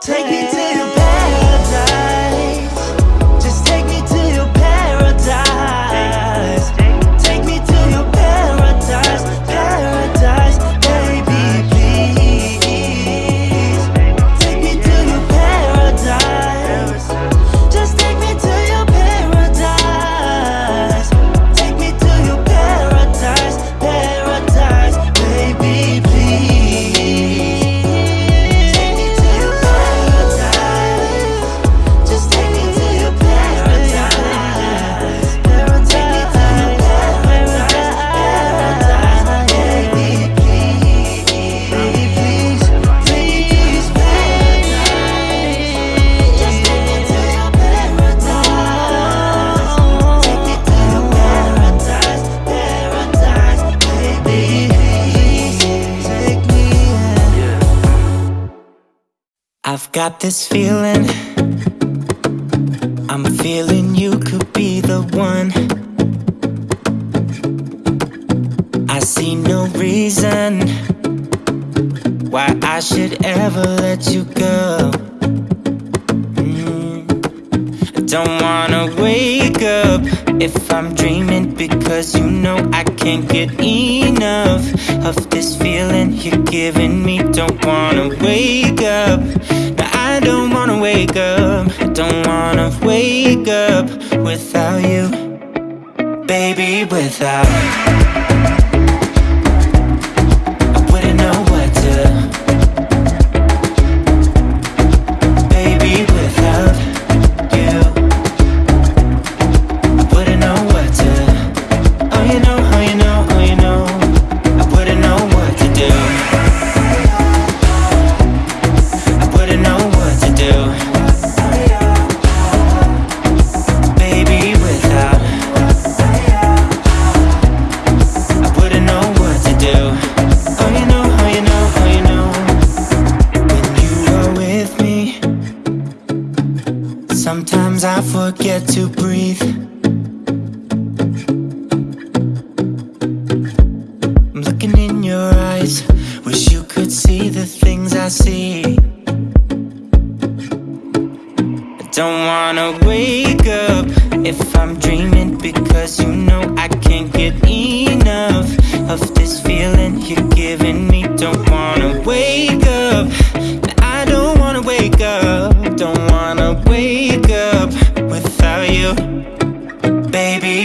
Take it to him. got this feeling. I'm feeling you could be the one. I see no reason Why I should ever let you go. Mm. Don't wanna wake up If I'm dreaming Because you know I can't get enough Of this feeling you're giving me. Don't wanna wake up. I don't wanna wake up. I don't wanna wake up without you. Baby, without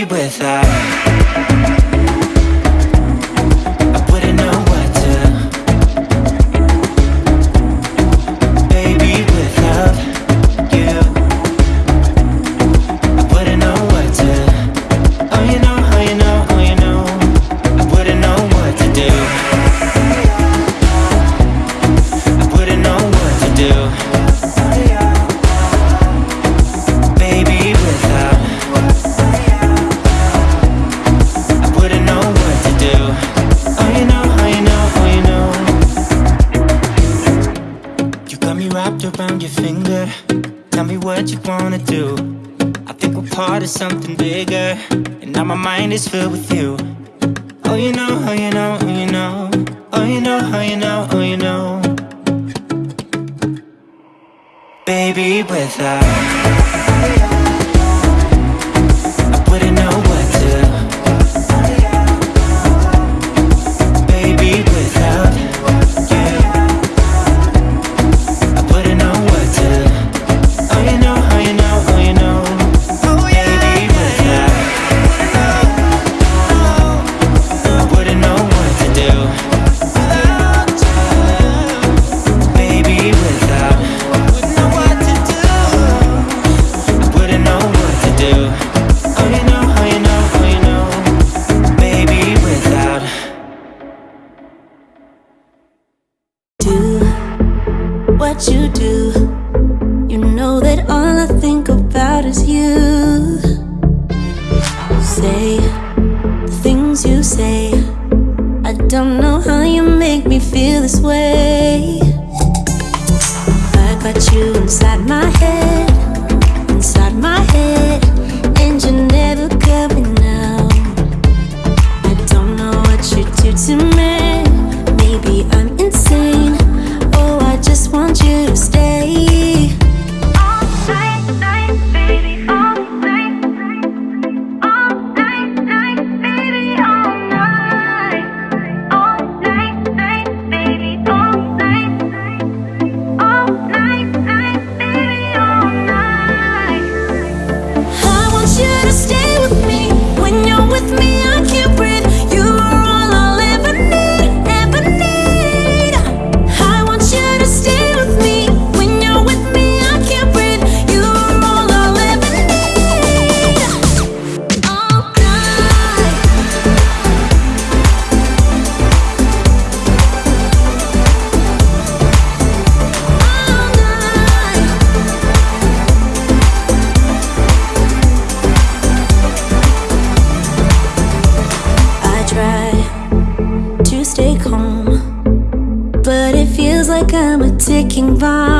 With that. Is filled with you. vai.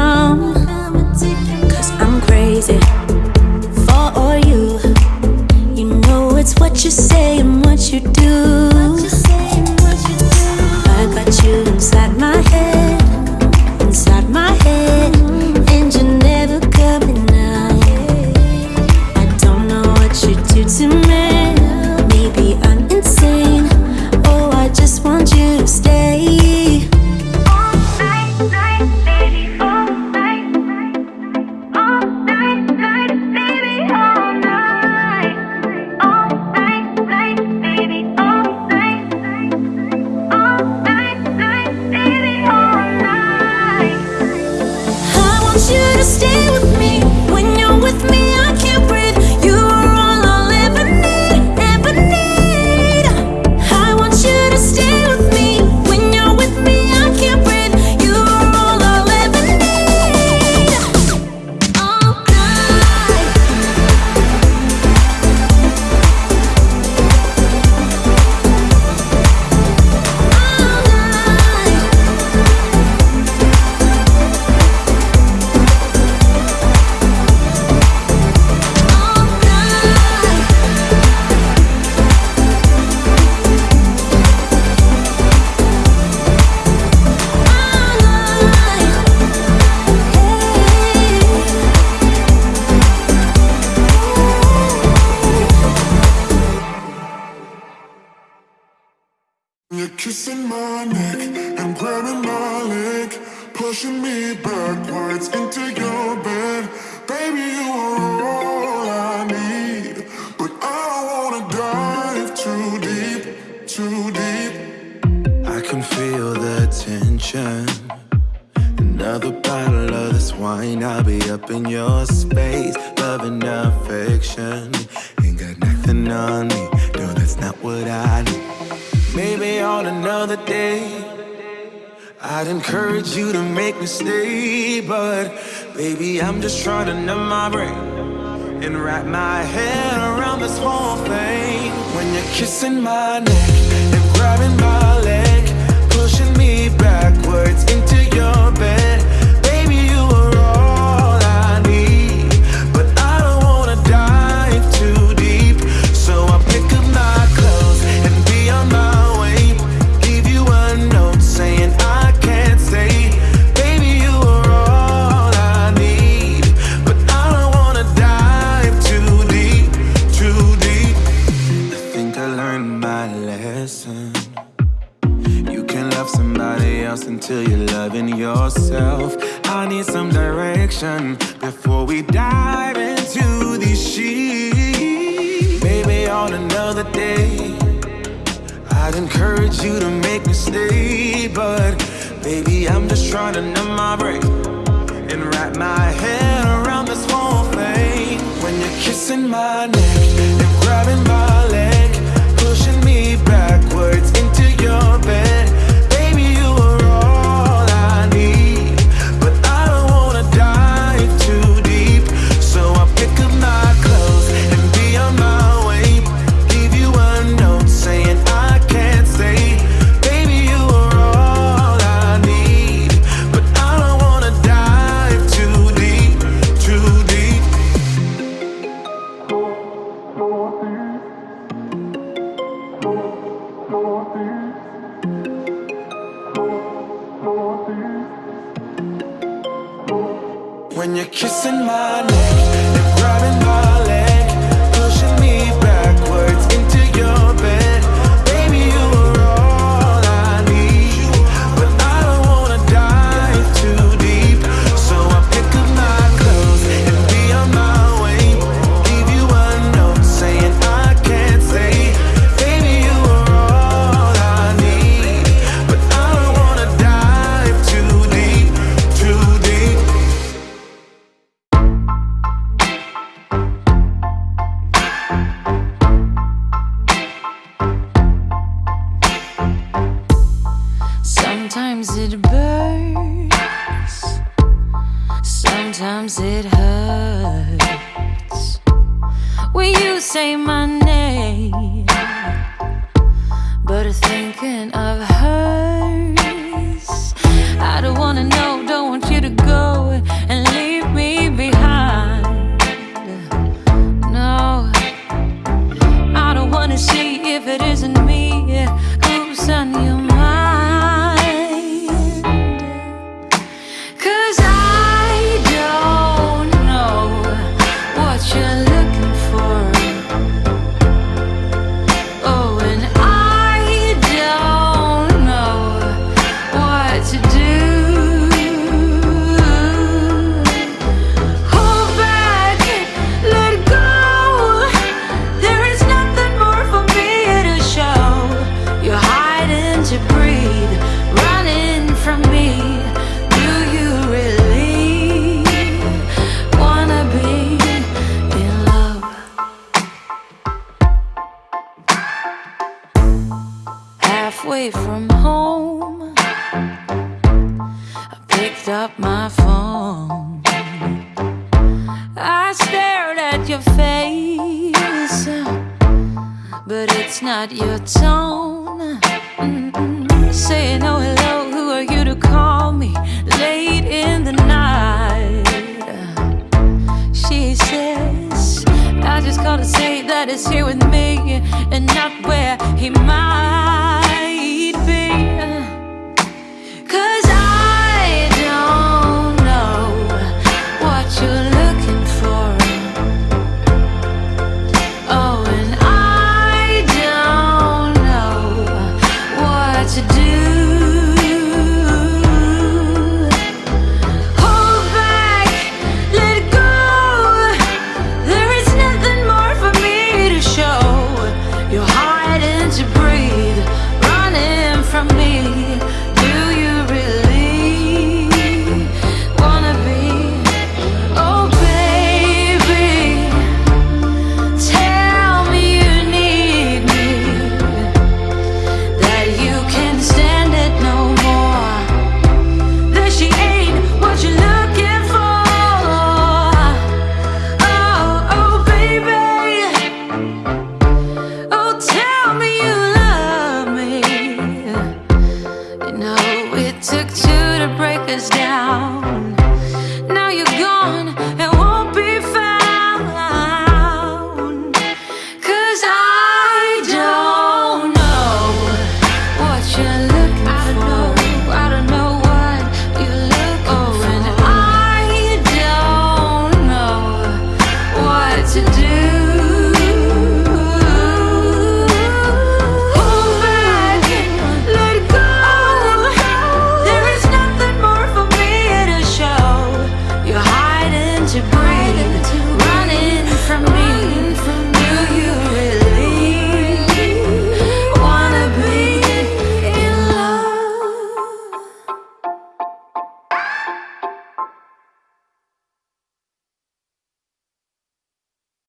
Can stand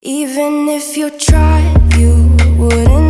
Even if you tried, you wouldn't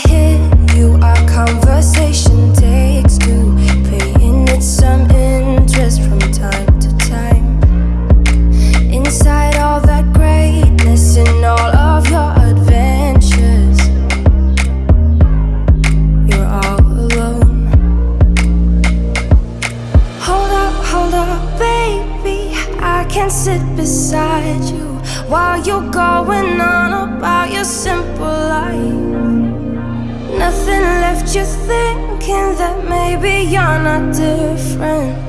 sit beside you while you're going on about your simple life. Nothing left you thinking that maybe you're not different.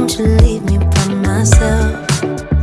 Wouldn't you leave me by myself?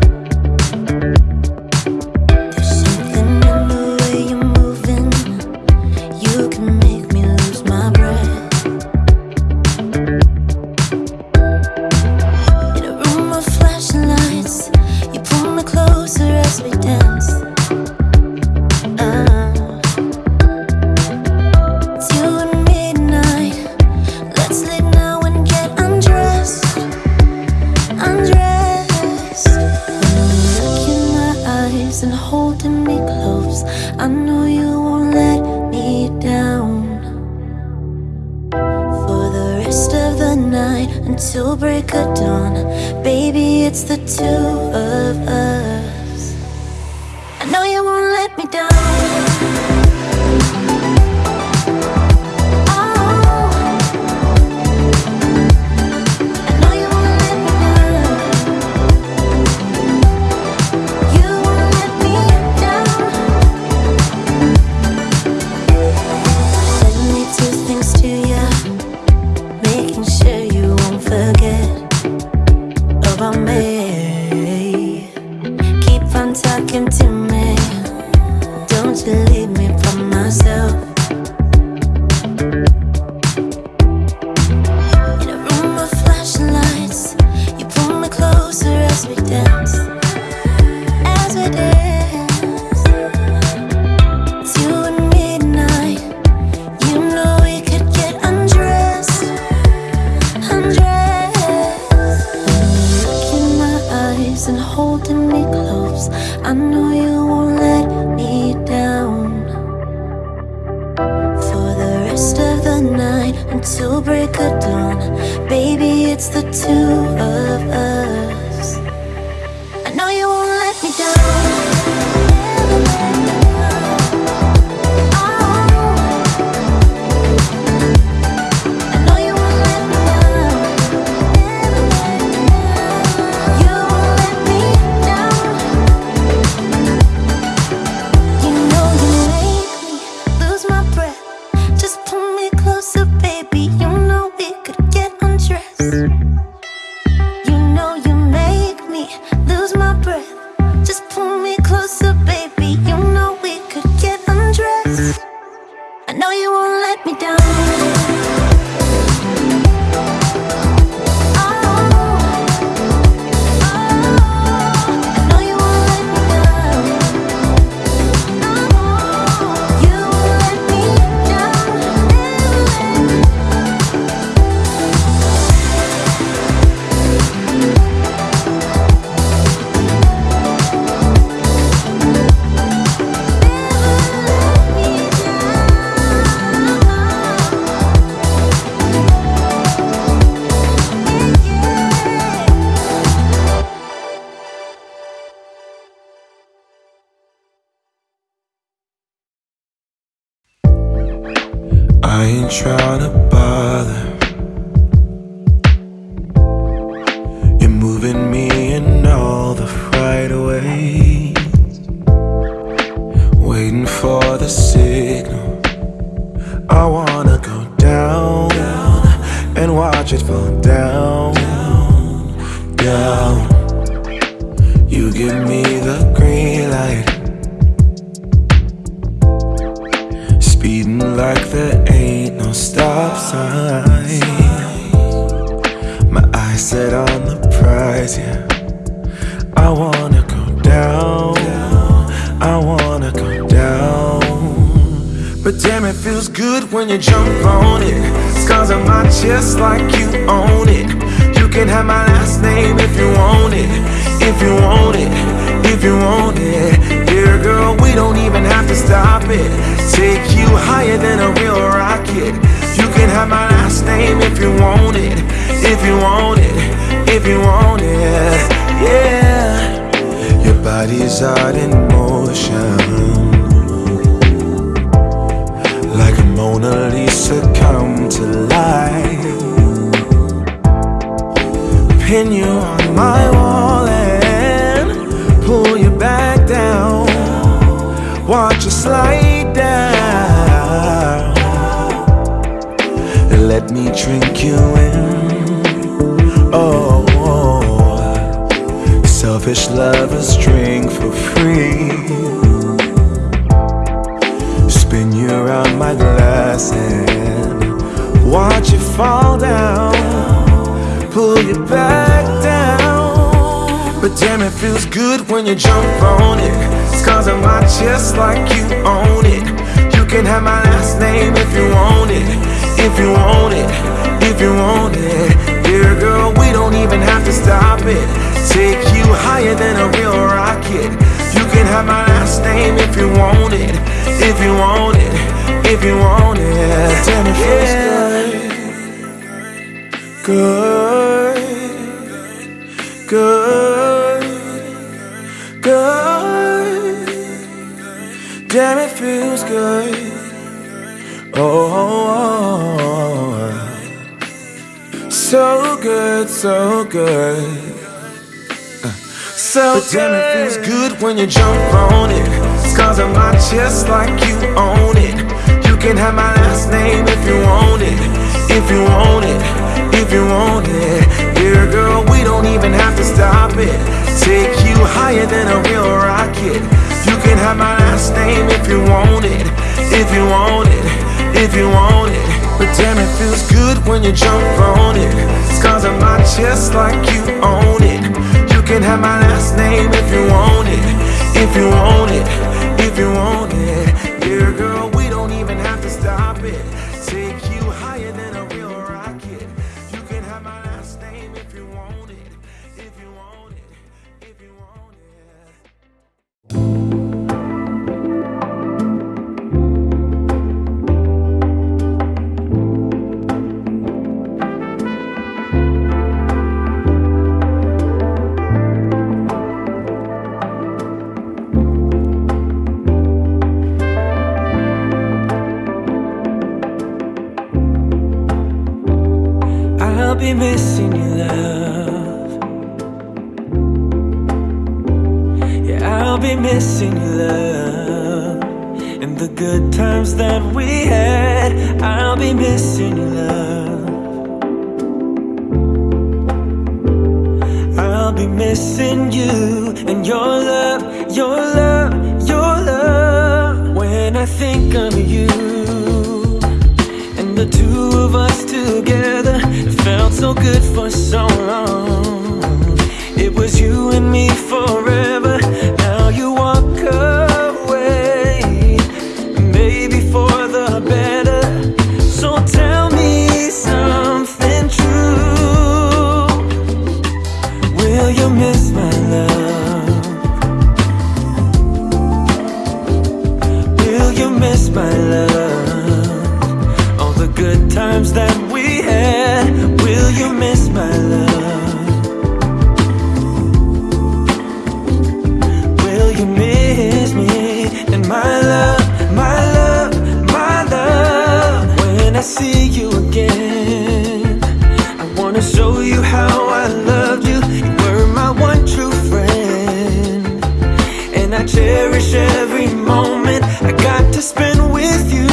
shroud it. Take you higher than a real rocket. You can have my last name if you want it. If you want it, if you want it. Yeah. Your body's out in motion. Like a Mona Lisa come to life. Pin you on my wall. slide down. Let me drink you in. Oh Selfish lovers drink for free. Spin you around my glass and Watch you fall down. Pull you back down. But damn it feels good when you jump on it. Scars on my chest like you own it. You can have my last name if you want it. If you want it, if you want it. Dear girl, we don't even have to stop it. Take you higher than a real rocket. You can have my last name if you want it. If you want it, if you want it. Damn it feels good. Good, good. Damn, it feels good. Oh, oh, oh. so good, so good. So but damn, it feels good when you jump on it. Scars on my chest like you own it. You can have my last name if you want it. If you want it, if you want it. Dear girl, we don't even have to stop it. Take you higher than a real rocket. You can have my last name if you want it. If you want it, if you want it. But damn, it feels good when you jump on it. Scars on my chest like you own it You can have my last name if you want it, if you want it, if you want it. Dear girl, we don't even have to stop it. Be missing you, love. Yeah, I'll be missing you, love. And the good times that we had, I'll be missing you, love. I'll be missing you and your love, your love, your love. When I think of you felt so good for so long. It was you and me forever cherish every moment I got to spend with you.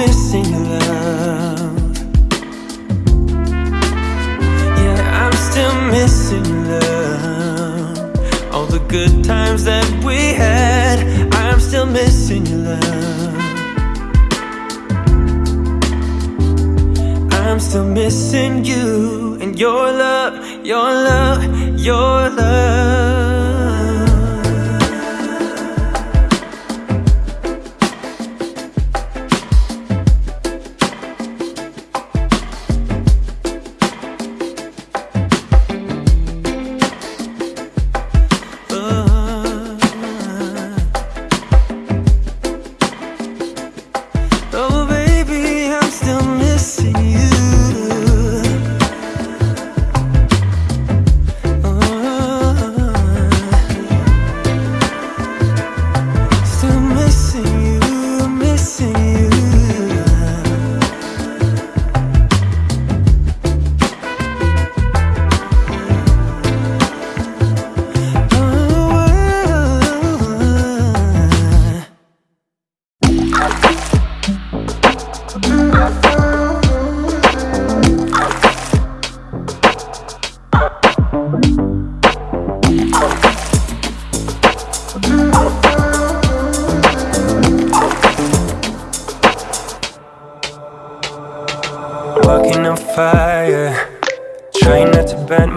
Missing your love. Yeah, I'm still missing your love. All the good times that we had, I'm still missing your love. I'm still missing you and your love, your love, your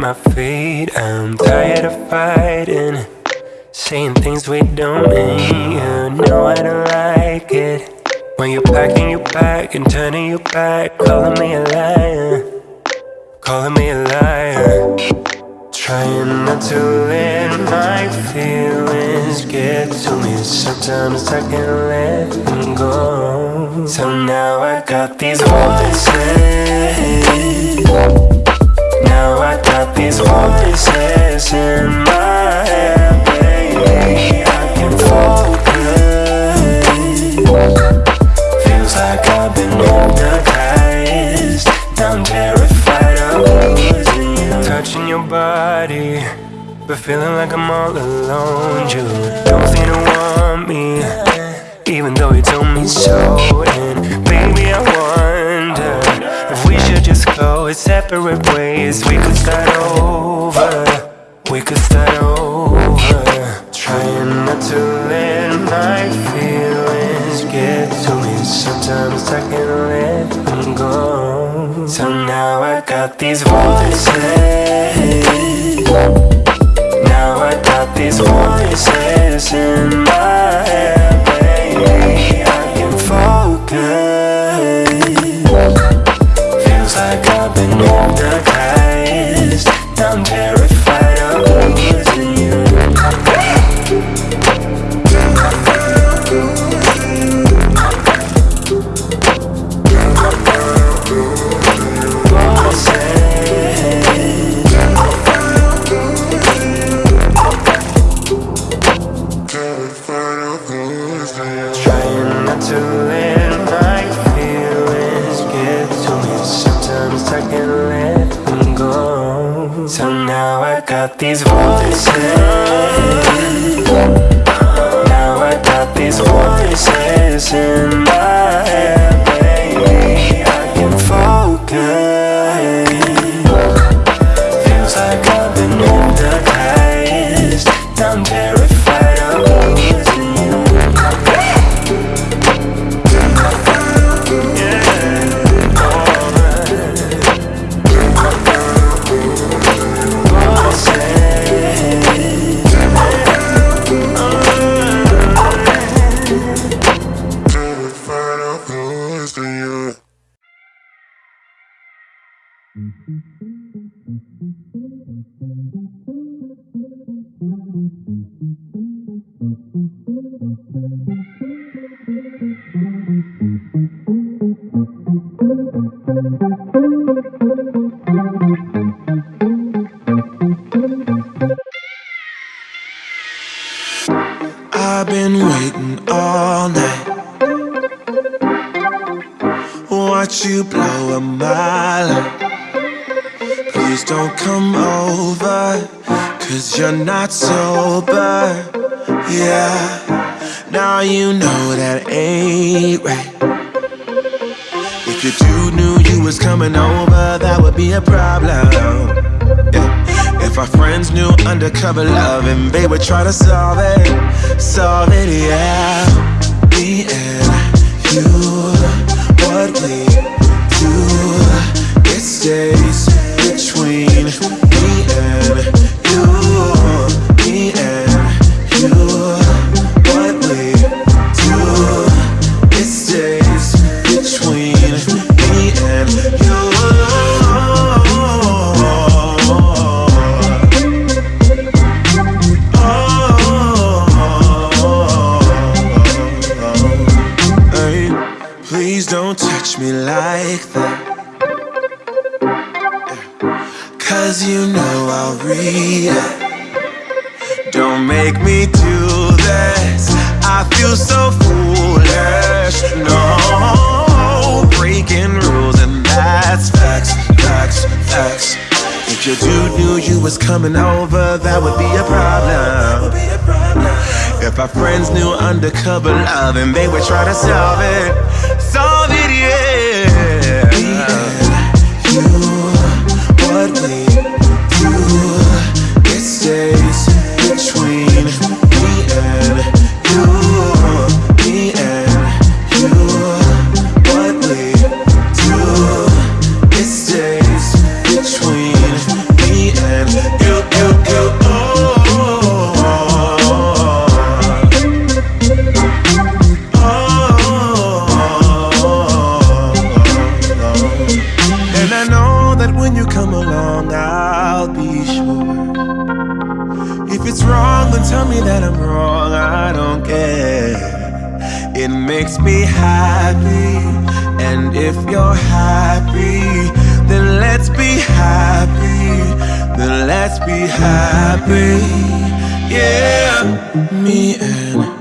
my feet. I'm tired of fighting. Saying things we don't mean. You know I don't like it. When you're packing your bag and turning your back, calling me a liar. Calling me a liar. Trying not to let my feelings get to me. Sometimes I can't let them go. So now I got these voices. Now I got these voices in my head, baby. I can focus. Feels like I've been hypnotized. I'm terrified of losing you. Touching your body, but feeling like I'm all alone. You don't seem to want me, even though you told me so. And baby, I wonder we should just go separate ways. We could start over. We could start over. Trying not to let my feelings get to me. Sometimes I can't let them go. So now I got these voices. Now I got these voices in my head, baby. I can focus. Got these voices. Now I got these voices in my I've sober. Yeah, now you know that ain't right. If your dude knew you was coming over, that would be a problem. Yeah. If our friends knew undercover love and they would try to solve it, solve it, yeah. Me and coming over, that would be a problem. If our friends knew undercover love and they would try to solve it, solve it, be happy, yeah. Me and